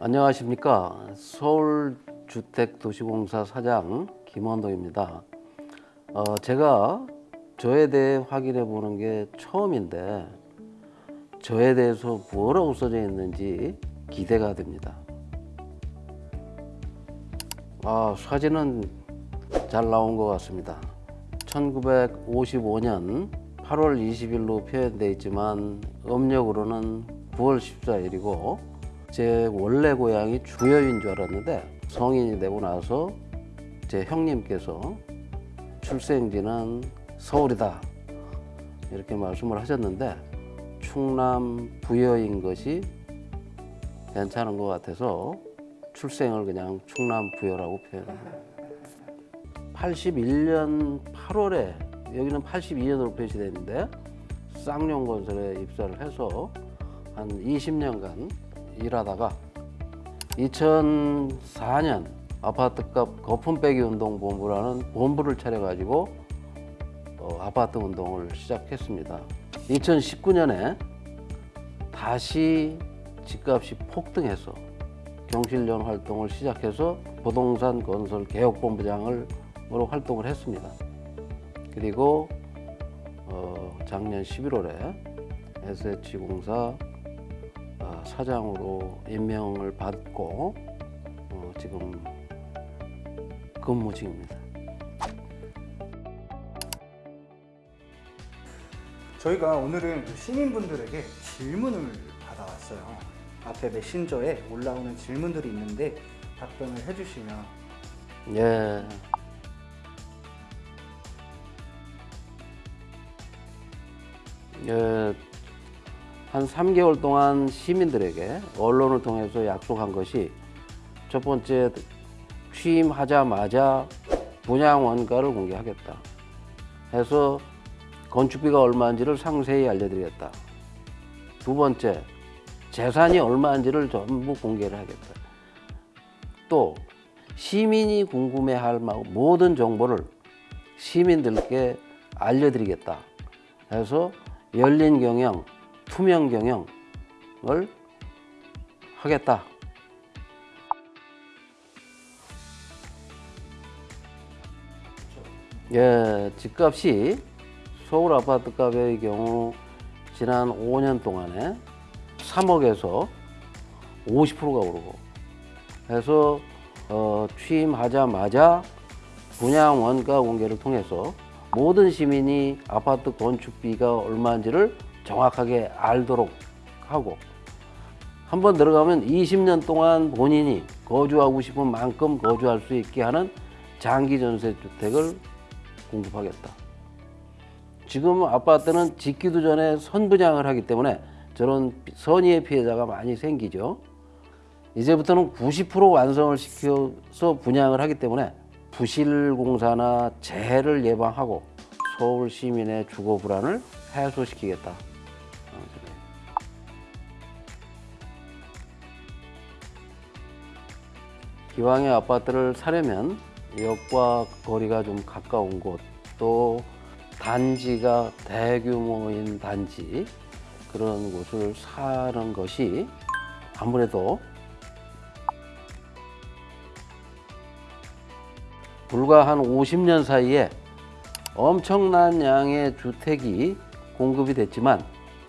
안녕하십니까. 서울주택도시공사 사장 김원동입니다. 어, 제가 저에 대해 확인해 보는 게 처음인데 저에 대해서 뭐라고 써져 있는지 기대가 됩니다. 아 사진은 잘 나온 것 같습니다. 1955년 8월 20일로 표현되어 있지만 음력으로는 9월 14일이고 제 원래 고향이 주여인 줄 알았는데 성인이 되고 나서 제 형님께서 출생지는 서울이다 이렇게 말씀을 하셨는데 충남 부여인 것이 괜찮은 것 같아서 출생을 그냥 충남 부여라고 표현합니다. 81년 8월에 여기는 82년으로 표시되어 있는데 쌍용건설에 입사를 해서 한 20년간 일하다가 2004년 아파트값 거품 빼기 운동 본부라는 본부를 차려가지고 어, 아파트 운동을 시작했습니다. 2019년에 다시 집값이 폭등해서 경실련 활동을 시작해서 부동산 건설 개혁본부장으로 활동을 했습니다. 그리고 어, 작년 11월에 SH공사 어, 사장으로 임명을 받고 어, 지금 근무 중입니다. 저희가 오늘은 그 시민분들에게 질문을 받아왔어요. 앞에 메신저에 올라오는 질문들이 있는데 답변을 해주시면 예. 예, 한 3개월 동안 시민들에게 언론을 통해서 약속한 것이 첫 번째 취임하자마자 분양 원가를 공개하겠다. 해서 건축비가 얼마인지를 상세히 알려드리겠다. 두 번째, 재산이 얼마인지를 전부 공개를 하겠다. 또 시민이 궁금해할 모든 정보를 시민들께 알려드리겠다. 해서 열린 경영, 투명 경영을 하겠다. 예, 집값이 서울 아파트 값의 경우 지난 5년 동안에 3억에서 50%가 오르고 해서 어, 취임하자마자 분양 원가 공개를 통해서 모든 시민이 아파트 건축비가 얼마인지를 정확하게 알도록 하고 한번 들어가면 20년 동안 본인이 거주하고 싶은 만큼 거주할 수 있게 하는 장기 전세 주택을 공급하겠다. 지금 아파트는 짓기도 전에 선분양을 하기 때문에 저런 선의의 피해자가 많이 생기죠. 이제부터는 90% 완성을 시켜서 분양을 하기 때문에 부실 공사나 재해를 예방하고 서울 시민의 주거 불안을 해소시키겠다. 기왕에 아파트를 사려면 역과 거리가 좀 가까운 곳, 또 단지가 대규모인 단지 그런 곳을 사는 것이 아무래도 불과 한 50년 사이에 엄청난 양의 주택이 공급이 됐지만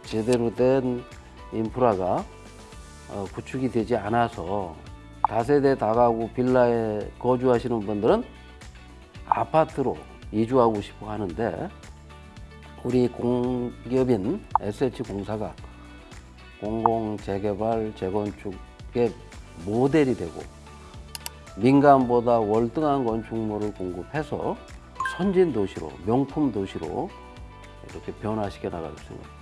제대로 된 인프라가 어, 구축이 되지 않아서 다세대 다가구 빌라에 거주하시는 분들은 아파트로 이주하고 싶어 하는데 우리 공기업인 SH공사가 공공재개발 재건축의 모델이 되고 민간보다 월등한 건축물을 공급해서 선진 도시로 명품 도시로 이렇게 변화시켜 나갈 생각.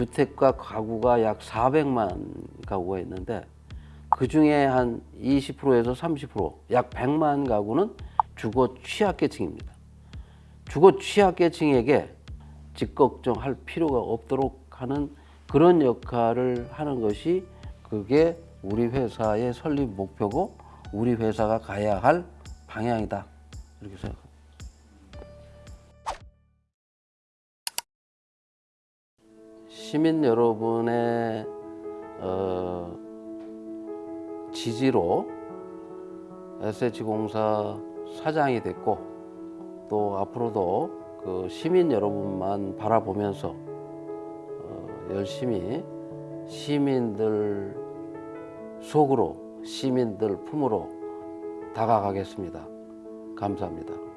주택과 가구가 약 400만 가구가 있는데 그 중에 한 20%에서 30%약 100만 가구는 주거 취약계층입니다. 주거 취약계층에게 집 걱정할 필요가 없도록 하는 그런 역할을 하는 것이 그게 우리 회사의 설립 목표고 우리 회사가 가야 할 방향이다 이렇게 생각합니다. 시민 여러분의 어, 지지로 SH공사 사장이 됐고 또 앞으로도 그 시민 여러분만 바라보면서 어, 열심히 시민들 속으로 시민들 품으로 다가가겠습니다. 감사합니다.